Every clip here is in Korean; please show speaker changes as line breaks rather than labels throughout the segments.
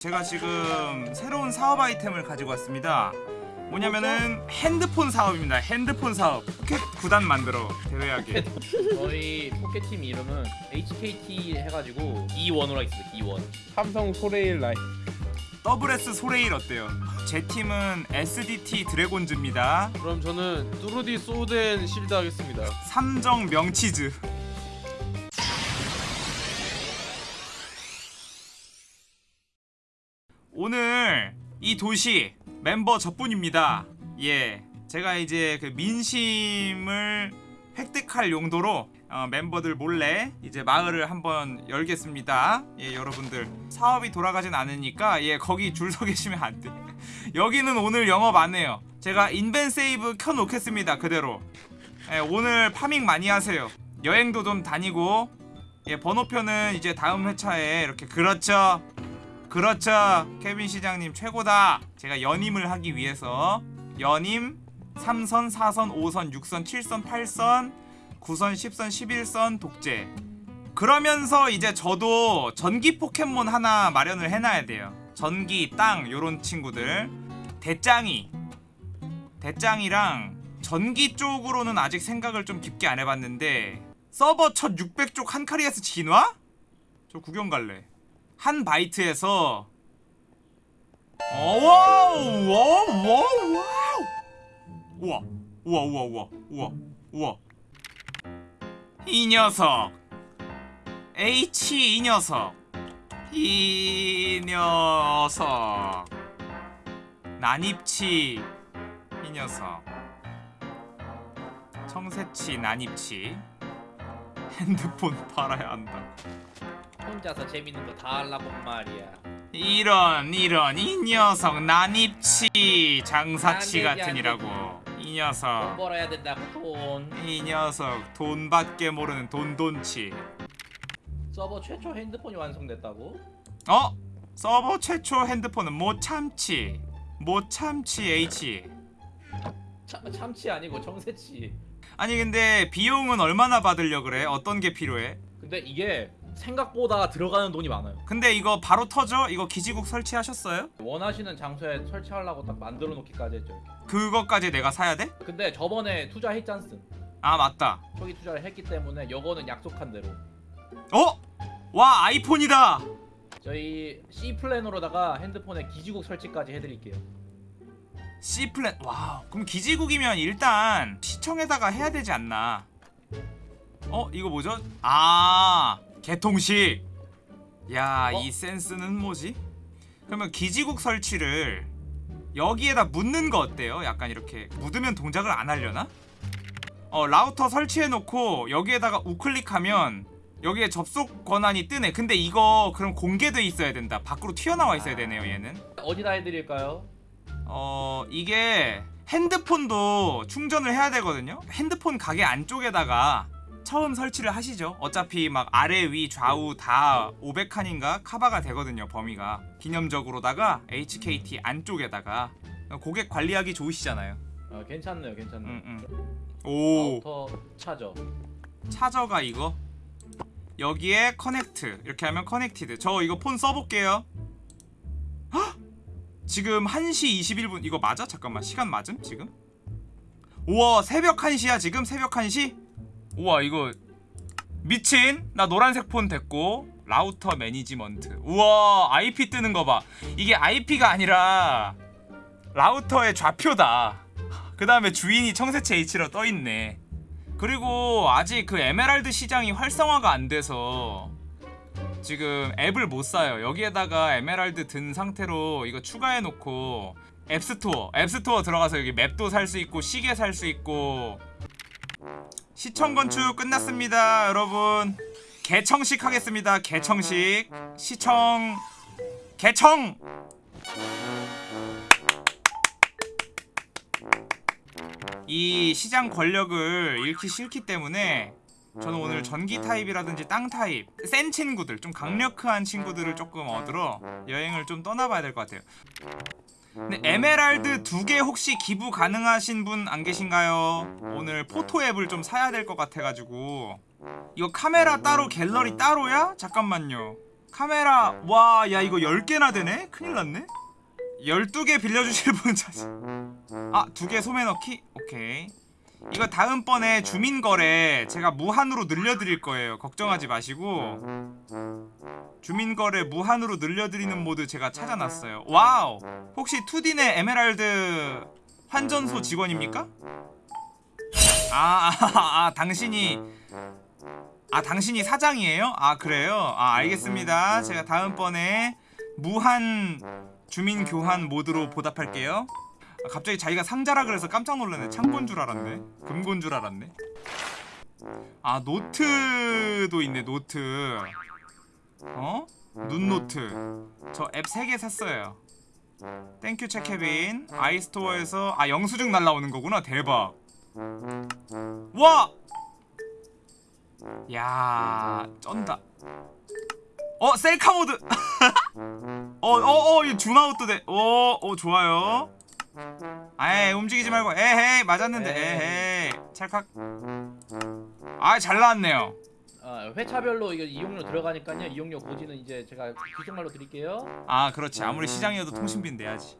제가 지금 새로운 사업 아이템을 가지고 왔습니다. 뭐냐면은 핸드폰 사업입니다. 핸드폰 사업. 포켓 구단 만들어 대회하게.
저희 포켓팀 이름은 HKT 해가지고 E1으로 있어요. E1.
삼성 소레일 라이
더블 S 소레일 어때요? 제 팀은 SDT 드래곤즈입니다.
그럼 저는 뚜루디 소덴 실드 하겠습니다
삼정 명치즈. 오늘 이 도시 멤버 저뿐입니다. 예, 제가 이제 그 민심을 획득할 용도로 어, 멤버들 몰래 이제 마을을 한번 열겠습니다. 예, 여러분들 사업이 돌아가진 않으니까 예 거기 줄 서 계시면 안 돼. 여기는 오늘 영업 안 해요. 제가 인벤 세이브 켜 놓겠습니다. 그대로. 예, 오늘 파밍 많이 하세요. 여행도 좀 다니고 예, 번호표는 이제 다음 회차에 이렇게 그렇죠. 그렇죠. 케빈 시장님 최고다. 제가 연임을 하기 위해서 연임 3선, 4선, 5선, 6선, 7선, 8선, 9선, 10선, 11선 독재. 그러면서 이제 저도 전기 포켓몬 하나 마련을 해놔야 돼요. 전기, 땅 요런 친구들. 대짱이. 대짱이랑 전기 쪽으로는 아직 생각을 좀 깊게 안 해봤는데 서버 첫 600쪽 한카리아스 진화? 저 구경 갈래. 한 바이트에서 어, 와우 와우 와우 와우. 우와 우와 우와 우와 우와 우와. 이 녀석. H 이 녀석. 이 녀석. 난입치. 이 녀석. 청새치 난입치. 핸드폰 팔아야 한다
혼자서 재밌는 거 다 하려고 말이야.
이런 이런 이 녀석 난입치 장사치
난
이라고
이돈
녀석
벌어야 된다고 돈.
이 녀석 돈밖에 모르는 돈돈치
서버 최초 핸드폰이 완성됐다고?
어? 서버 최초 핸드폰은 못 참치 못 참치 H
참, 참치 아니고 정세치.
아니 근데 비용은 얼마나 받으려 그래? 어떤 게 필요해?
근데 이게 생각보다 들어가는 돈이 많아요.
근데 이거 바로 터져? 이거 기지국 설치하셨어요?
원하시는 장소에 설치하려고 딱 만들어 놓기까지 했죠. 이렇게.
그것까지 내가 사야 돼?
근데 저번에 투자했잖슨.
아 맞다
초기 투자를 했기 때문에 요거는 약속한 대로
어? 와 아이폰이다
저희 C 플랜으로다가 핸드폰에 기지국 설치까지 해드릴게요.
C 플랜 와우 그럼 기지국이면 일단 시청에다가 해야 되지 않나 어 이거 뭐죠 아 개통식 야이
어?
센스는 뭐지? 그러면 기지국 설치를 여기에다 묻는 거 어때요? 약간 이렇게 묻으면 동작을 안 하려나? 어 라우터 설치해 놓고 여기에다가 우클릭하면 여기에 접속 권한이 뜨네. 근데 이거 그럼 공개돼 있어야 된다. 밖으로 튀어나와 있어야 되네요 얘는.
어디다 해드릴까요?
어 이게 핸드폰도 충전을 해야 되거든요. 핸드폰 가게 안쪽에다가 처음 설치를 하시죠. 어차피 막 아래 위 좌우 다 500칸인가 카바가 되거든요 범위가. 기념적으로다가 HKT 안쪽에다가. 고객 관리하기 좋으시잖아요.
어, 괜찮네요, 괜찮네요.
음, 오.
router charger.
차저가 이거? 여기에 connect. 이렇게 하면 connected. 저 이거 폰 써볼게요. 헉! 지금 1시 21분. 이거 맞아? 잠깐만. 시간 맞음? 지금? 우와 새벽 1시야 지금? 새벽 1시? 우와 이거 미친? 나 노란색 폰 됐고 router management. 우와 IP 뜨는 거봐. 이게 IP가 아니라 라우터의 좌표다. 그 다음에 주인이 청새치 H로 떠있네. 그리고 아직 그 에메랄드 시장이 활성화가 안 돼서 지금 앱을 못 사요. 여기에다가 에메랄드 든 상태로 이거 추가해 놓고 앱스토어, 앱스토어 들어가서 여기 맵도 살 수 있고 시계 살 수 있고 시청 건축 끝났습니다, 여러분. 개청식 하겠습니다. 개청식. 시청 개청. 이 시장 권력을 잃기 싫기 때문에 저는 오늘 전기 타입이라든지 땅 타입 센 친구들 좀 강력한 친구들을 조금 얻으러 여행을 좀 떠나봐야 될 것 같아요 근데 에메랄드 두 개 혹시 기부 가능하신 분 안 계신가요? 오늘 포토 앱을 좀 사야 될 것 같아가지고 이거 카메라 따로 갤러리 따로야? 잠깐만요 카메라 와 야 이거 10개나 되네? 큰일 났네 12개 빌려주실 분 자신 아, 두 개 소매 넣기? 오케이 이거 다음번에 주민거래 제가 무한으로 늘려드릴 거예요 걱정하지 마시고 주민거래 무한으로 늘려드리는 모드 제가 찾아놨어요 와우 혹시 2D 내 에메랄드 환전소 직원입니까? 아, 아, 아 당신이 아 당신이 사장이에요? 아 그래요? 아 알겠습니다 제가 다음번에 무한 주민 교환 mod로 보답할게요 아, 갑자기 자기가 상자라 그래서 깜짝 놀랐네. 창고인 줄 알았네. 금고인 줄 알았네. 아 노트도 있네 노트. 어? 눈노트. 저 앱 3개 샀어요. Thank you 체케빈 아이스토어에서 아 영수증 날라오는 거구나. 대박. 와! 야 쩐다. 어 셀카 모드. 어어어 이 줌아웃도 돼오오 좋아요 아이 움직이지 말고. 에헤이 맞았는데. 에헤이. 찰칵. 아잘 나왔네요.
아, 회차별로 이거 이용료 들어가니까요. 이용료 고지는 이제 제가 귀속말로 드릴게요.
아 그렇지. 아무리 시장이어도 통신비는 내야지.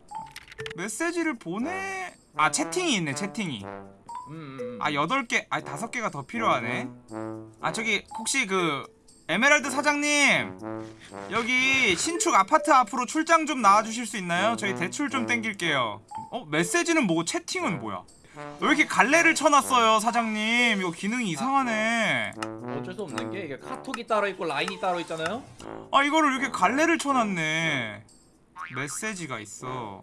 메시지를 보내 아 채팅이 있네 채팅이.
음, 음, 음.
아 8개 아니 5개가 더 필요하네. 아 저기 혹시 그 에메랄드 사장님 여기 신축 아파트 앞으로 출장 좀 나와주실 수 있나요? 저희 대출 좀 땡길게요 어? 메시지는 뭐고 채팅은 뭐야? 왜 이렇게 갈래를 쳐놨어요 사장님 이거 기능이 이상하네
어쩔 수 없는 게 이게 카톡이 따로 있고 라인이 따로 있잖아요.
아 이거를 이렇게 갈래를 쳐놨네 메시지가 있어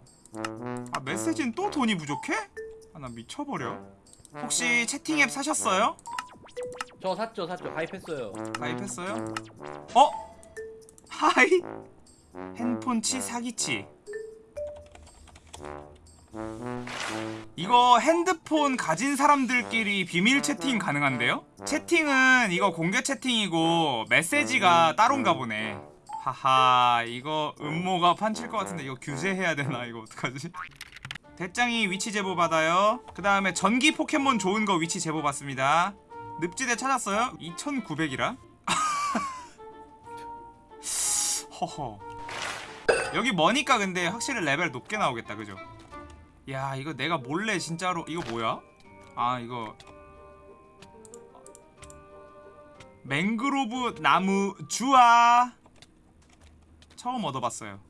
아 메시지는 또 돈이 부족해? 아 나 미쳐버려 혹시 채팅 앱 사셨어요?
저 샀죠, 샀죠. 가입했어요.
가입했어요? 어? 하이? 핸폰치 사기치 이거 핸드폰 가진 사람들끼리 비밀 채팅 가능한데요? 채팅은 이거 공개 채팅이고 메시지가 따로인가 보네 하하 이거 음모가 판칠 것 같은데 이거 규제해야 되나 이거 어떡하지? 대짱이 위치 제보 받아요 그 다음에 전기 포켓몬 좋은 거 위치 제보 받습니다 늪지대 찾았어요? 2900이라? 허허 여기 머니까 근데 확실히 레벨 높게 나오겠다 그죠? 야 이거 내가 몰래 진짜로 이거 뭐야? 아 이거 맹그로브 나무 주아 처음 얻어봤어요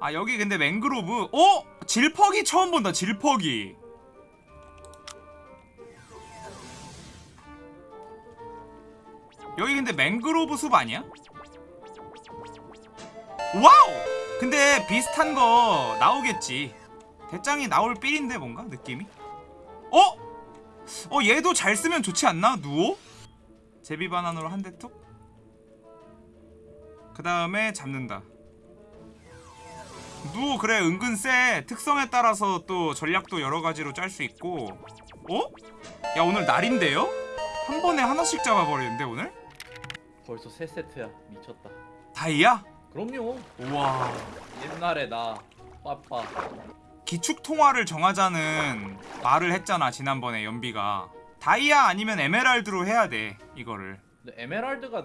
아 여기 근데 맹그로브 어? 질퍽이 처음 본다 질퍽이 여기 근데 맹그로브 숲 아니야? 와우! 근데 비슷한 거 나오겠지 대짱이 나올 삘인데 뭔가 느낌이? 어? 어 얘도 잘 쓰면 좋지 않나? 누오? 제비 바나나로 한 대 툭? 그 다음에 잡는다 누오 그래 은근 쎄 특성에 따라서 또 전략도 여러 가지로 짤 수 있고 어? 야 오늘 날인데요? 한 번에 하나씩 잡아버리는데 오늘?
벌써 세 세트야. 미쳤다.
다이아?
그럼요.
우와
옛날에 나 빠빠.
기축 통화를 정하자는 말을 했잖아 지난번에 연비가 다이아 아니면 에메랄드로 해야 돼 이거를
에메랄드가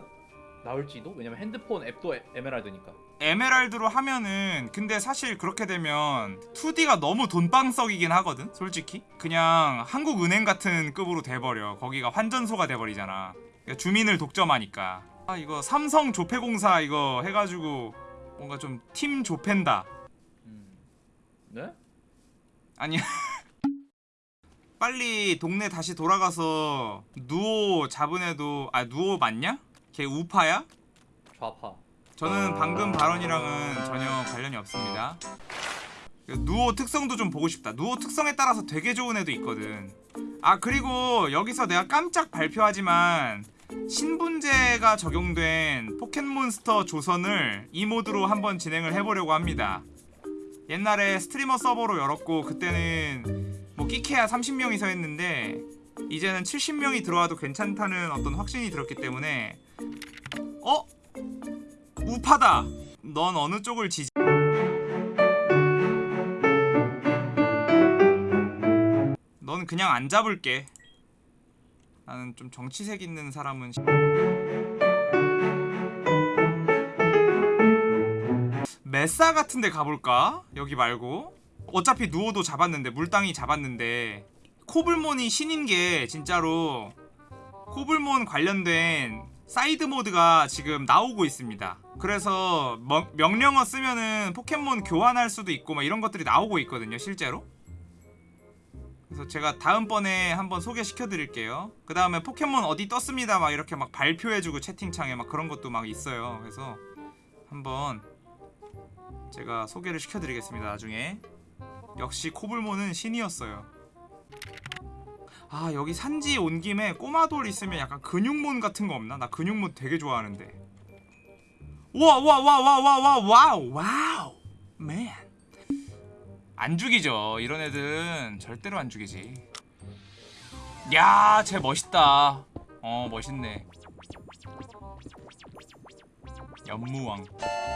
나올지도? 왜냐면 핸드폰 앱도 에, 에메랄드니까.
에메랄드로 하면은 근데 사실 그렇게 되면 2D가 너무 돈방석이긴 하거든 솔직히 그냥 한국은행 같은 급으로 돼버려 거기가 환전소가 돼버리잖아 주민을 독점하니까 아 이거 삼성 조폐공사 이거 해가지고 뭔가 좀 팀 조팬다
음. 네?
아니 빨리 동네 다시 돌아가서 누오 잡은 애도 아 누오 맞냐? 걔 우파야?
좌파.
저는 방금 발언이랑은 전혀 관련이 없습니다 누오 특성도 좀 보고 싶다 누오 특성에 따라서 되게 좋은 애도 있거든 아 그리고 여기서 내가 깜짝 발표하지만 신분제가 적용된 포켓몬스터 조선을 이 모드로 한번 진행을 해보려고 합니다. 옛날에 스트리머 서버로 열었고 그때는 뭐 끼케야 30명이서 했는데 이제는 70명이 들어와도 괜찮다는 어떤 확신이 들었기 때문에 어? 우파다! 넌 어느 쪽을 지지 넌 그냥 안 잡을게 나는 좀 정치색 있는 사람은 mesa 같은 데 가볼까? 여기 말고 어차피 누오도 잡았는데 물짱이 잡았는데 코블몬이 신인 게 진짜로 코블몬 관련된 side mod가 지금 나오고 있습니다. 그래서 머- 명령어 쓰면은 포켓몬 교환할 수도 있고 막 이런 것들이 나오고 있거든요, 실제로. 그래서 제가 다음번에 한번 소개시켜 드릴게요. 그 다음에 포켓몬 어디 떴습니다. 막 이렇게 막 발표해주고 채팅창에 막 그런 것도 막 있어요. 그래서 한번 제가 소개를 시켜 드리겠습니다 나중에. 역시 코블몬은 신이었어요. 아 여기 산지 온 김에 꼬마돌 있으면 약간 근육몬 같은 거 없나? 나 근육몬 되게 좋아하는데. 우와 우와 우와 우와 우와 우와 와우! 와우! 맨 안 죽이죠. 이런 애들은 절대로 안 죽이지. 야 쟤 멋있다. 어 멋있네. 연무왕.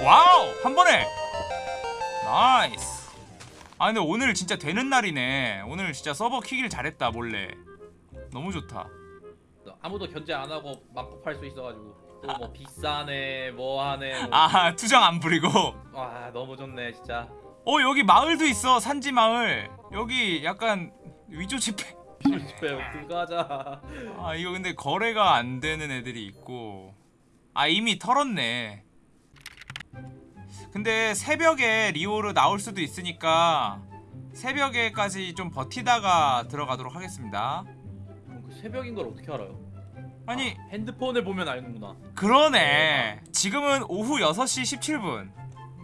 와우! 한 번에! Nice. 아 근데 오늘 진짜 되는 날이네. 오늘 진짜 서버 키길 잘했다 몰래. 너무 좋다.
아무도 견제 안 하고 막고 팔 수 있어가지고. 또 뭐 비싸네 뭐하네 뭐.
아 투정 안 부리고.
와 너무 좋네 진짜
어 여기 마을도 있어. 산지 마을. 여기 약간 위조 지폐
집에 그거 하자.
아 이거 근데 거래가 안 되는 애들이 있고. 아 이미 털었네. 근데 새벽에 리오르 나올 수도 있으니까 새벽에까지 좀 버티다가 들어가도록 하겠습니다.
그 새벽인 걸 어떻게 알아요?
아니
아, 핸드폰을 보면 알는구나.
그러네. 지금은 오후 6시 17분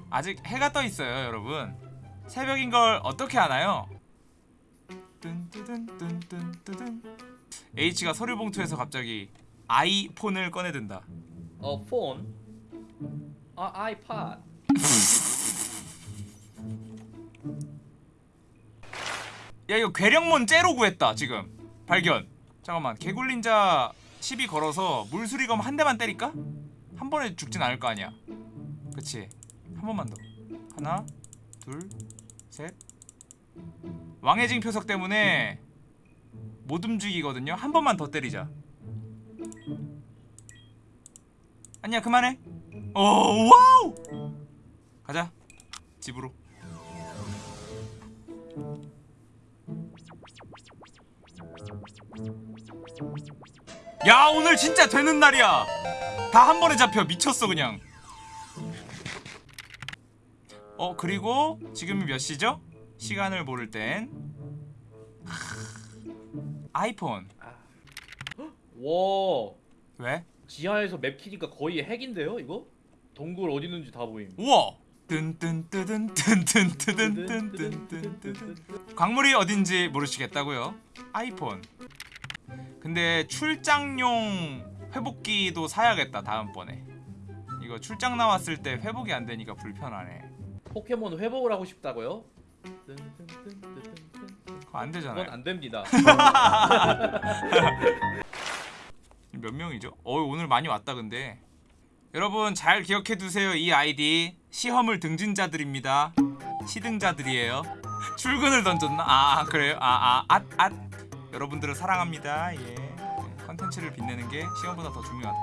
아직 해가 떠 있어요 여러분. 새벽인 걸 어떻게 아나요? H가 서류 봉투에서 갑자기 아이폰을 꺼내든다.
어 폰? 아 아이팟.
야 이거 괴력몬 째로 구했다 지금. 발견. 잠깐만 개굴닌자 시비 걸어서 물수리검 한 대만 때릴까? 한 번에 죽진 않을 거 아니야. 그치 한 번만 더. 하나 둘셋. 왕의징표석 때문에 못 움직이거든요. 한 번만 더 때리자. 아니야 그만해. 오 와우! 가자. 집으로. 야 오늘 진짜 되는 날이야. 다 한 번에 잡혀. 미쳤어 그냥 어 그리고 지금이 몇 시죠? 시간을 모를 땐. 하, 아이폰.
와.
왜?
지하에서 맵 키니까 거의 핵인데요 이거? 동굴 어디 있는지 다 보임.
우와! 광물이 어딘지 모르시겠다고요? 아이폰. 근데 출장용 회복기도 사야겠다 다음번에. 이거 출장 나왔을 때 회복이 안 되니까 불편하네
포켓몬 회복을 하고 싶다고요?
안 되잖아요.
그건 안 됩니다.
몇 명이죠? 어 오늘 많이 왔다 근데. 여러분 잘 기억해 두세요 이 아이디. 시험을 등진 자들입니다. 시등자들이에요. 출근을 던졌나? 아 그래요? 아아 앗 앗. 여러분들을 사랑합니다. 예. 컨텐츠를 빛내는 게 시험보다 더 중요하다.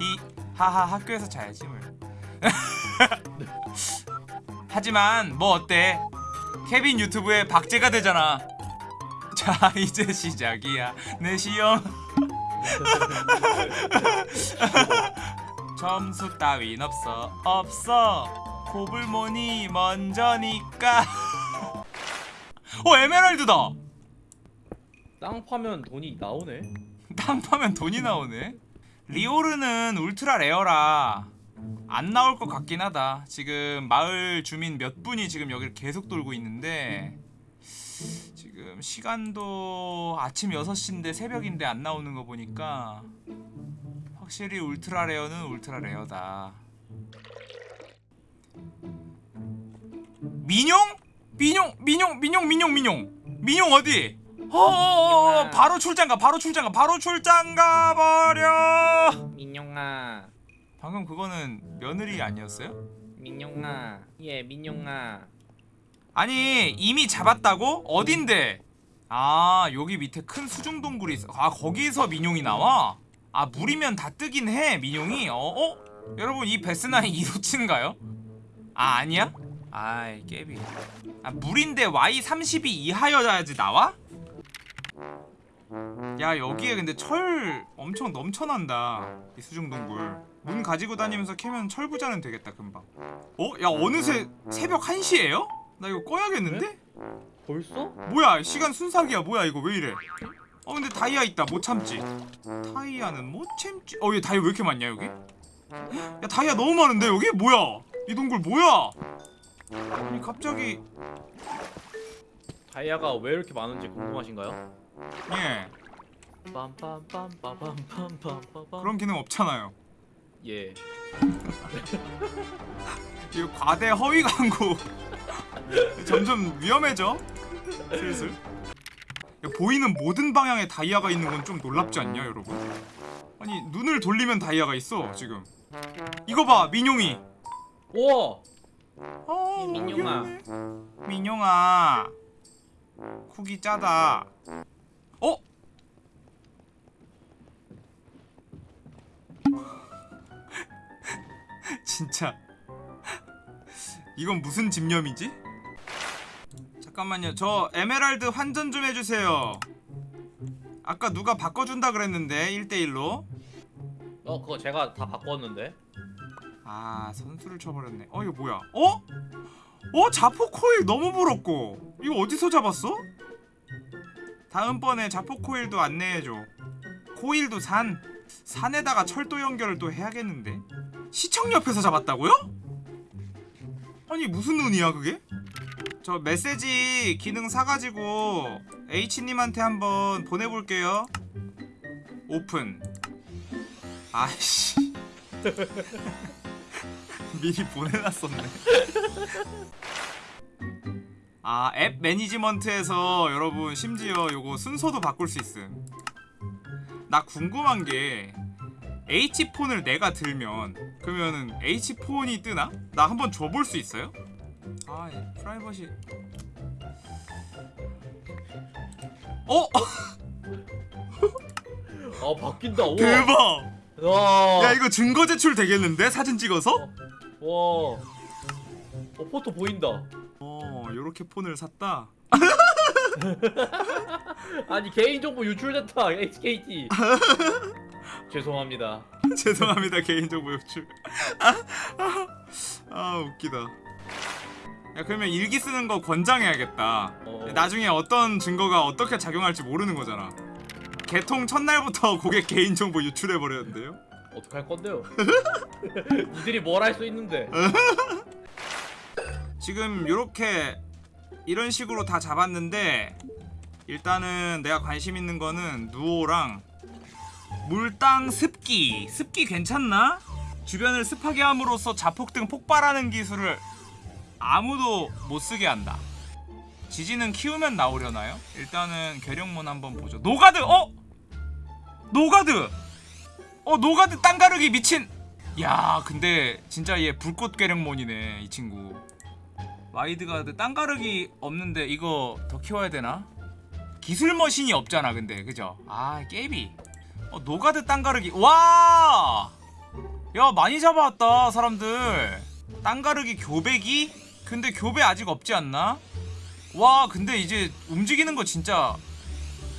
히 하하 학교에서 자야지 뭘 하지만 뭐 어때? 케빈 유튜브에 박제가 되잖아. 자 이제 시작이야. 내 시험. 점수 따윈 없어. 없어. 코블몬이 먼저니까. 어 에메랄드다!
땅 파면 돈이 나오네?
땅 파면 돈이 나오네? 리오르는 ultra rare라 안 나올 것 같긴 하다. 지금 마을 주민 몇 분이 지금 여기를 계속 돌고 있는데 지금 시간도 아침 6시인데 새벽인데 안 나오는 거 보니까 확실히 울트라 레어는 울트라 레어다. 민용? 민용 민용 민용 민용 민용. 민용 어디? 어 바로 출장 가 바로 출장 가 바로 출장 가 버려.
민용아
방금 그거는 며느리 아니었어요?
민용아 예 민용아
아니 이미 잡았다고? 어딘데? 아 여기 밑에 큰 수중 동굴이 있어 아 거기서 민용이 나와? 아 물이면 다 뜨긴 해 민용이 어? 어? 여러분 이 베스나이 이로치인가요? 아 아니야? 아이 깨비 아 물인데 Y32 이하여야지 나와? 야 여기에 근데 철 엄청 넘쳐난다 이 수중동굴 문 가지고 다니면서 캐면 철부자는 되겠다 금방. 어? 야 어느새 새벽 1시에요? 나 이거 꺼야겠는데?
벌써?
뭐야 시간 순삭이야. 뭐야 이거 왜 이래? 어 근데 다이아 있다. 못 참지. 다이아는 못 참지. 어 얘 다이아 왜 이렇게 많냐 여기? 야 다이아 너무 많은데 여기? 뭐야? 이 동굴 뭐야? 아니 갑자기
다이아가 왜 이렇게 많은지 궁금하신가요?
예.
빰빰빰빰빰빰빰빰
그런 기능 없잖아요
예.
이거 과대 허위 광고. 점점 위험해져. 슬슬. 야, 보이는 모든 방향에 다이아가 있는 건 좀 놀랍지 않냐 여러분? 아니 눈을 돌리면 다이아가 있어 지금. 이거 봐 민용이.
우와.
어,
민용아.
민용아. 쿡이 짜다. 어? 진짜. 이건 무슨 집념이지? 잠깐만요. 저 에메랄드 환전 좀 해주세요. 아까 누가 바꿔준다 그랬는데 1대1로.
어 그거 제가 다 바꿨는데.
아 선수를 쳐버렸네. 어 이거 뭐야? 어? 어 자포 코일 너무 부럽고. 이거 어디서 잡았어? 다음번에 자포 코일도 안내해줘. 코일도 산. 산에다가 철도 연결을 또 해야겠는데 시청 옆에서 잡았다고요? 아니 무슨 운이야 그게? 저 메시지 기능 사가지고 H님한테 한번 보내볼게요 오픈 아이씨 미리 보내놨었네. 아, 앱 매니지먼트에서 여러분 심지어 요거 순서도 바꿀 수 있음. 나 궁금한 게 H폰을 내가 들면 그러면은 H폰이 뜨나? 나 한번 줘볼 수 있어요? 아, 예, 프라이버시. 어?
아 바뀐다 우와
대박!
와
야, 이거 증거 제출 되겠는데? 사진 찍어서?
와 어, 포토 보인다
어, 요렇게 폰을 샀다.
아니 개인정보 유출됐다 HKT 죄송합니다.
죄송합니다 개인정보 유출. 아, 아, 아 웃기다. 야 그러면 일기 쓰는 거 권장해야겠다.
어.
나중에 어떤 증거가 어떻게 작용할지 모르는 거잖아. 개통 첫날부터 고객 개인정보 유출해버렸는데요?
어떡할 건데요? 니들이 뭘 할 수 있는데?
지금 요렇게 이런 식으로 다 잡았는데 일단은 내가 관심 있는 거는 누오랑 물땅 습기 습기 괜찮나? 주변을 습하게 함으로써 자폭 등 폭발하는 기술을 아무도 못 쓰게 한다 지진은 키우면 나오려나요? 일단은 괴력몬 한번 보죠 노가드! 어? 노가드! 어 노가드 땅 가르기 미친 야 근데 진짜 얘 불꽃 괴력몬이네 이 친구 와이드가드 땅 가르기 없는데 이거 더 키워야 되나? 기술 머신이 없잖아 근데 그죠? 아 깨비 어, 노가드 땅가르기 와! 야 많이 잡아왔다 사람들 땅가르기 교배기? 근데 교배 아직 없지 않나? 와 근데 이제 움직이는 거 진짜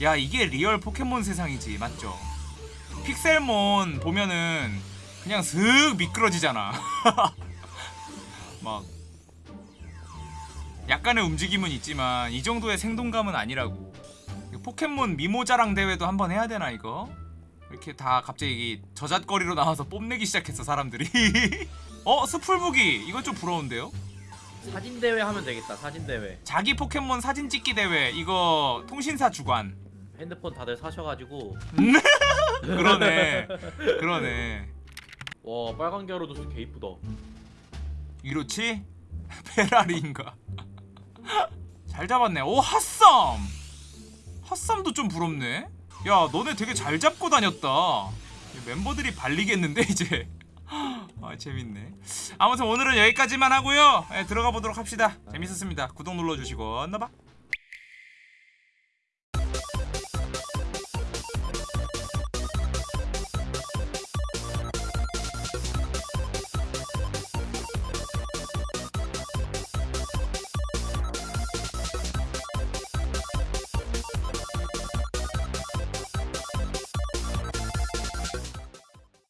야 이게 real 포켓몬 세상이지 맞죠? 픽셀몬 보면은 그냥 슥 미끄러지잖아 막 약간의 움직임은 있지만 이 정도의 생동감은 아니라고 포켓몬 미모자랑 대회도 한번 해야 되나 이거? 이렇게 다 갑자기 저잣거리로 나와서 뽐내기 시작했어 사람들이. 어? 스풀북이 이건 좀 부러운데요?
사진 대회 하면 되겠다 사진 대회.
자기 포켓몬 사진 찍기 대회. 이거 통신사 주관.
핸드폰 다들 사셔가지고.
그러네. 그러네.
와 빨간 갸루도스 개 이쁘다.
이렇지? 페라리인가? 잘 잡았네. 오 핫썸! 핫썸도 좀 부럽네 야 너네 되게 잘 잡고 다녔다. 멤버들이 발리겠는데 이제. 아 재밌네. 아무튼 오늘은 여기까지만 하고요. 예, 들어가 보도록 합시다. 재밌었습니다. 구독 눌러주시고 나봐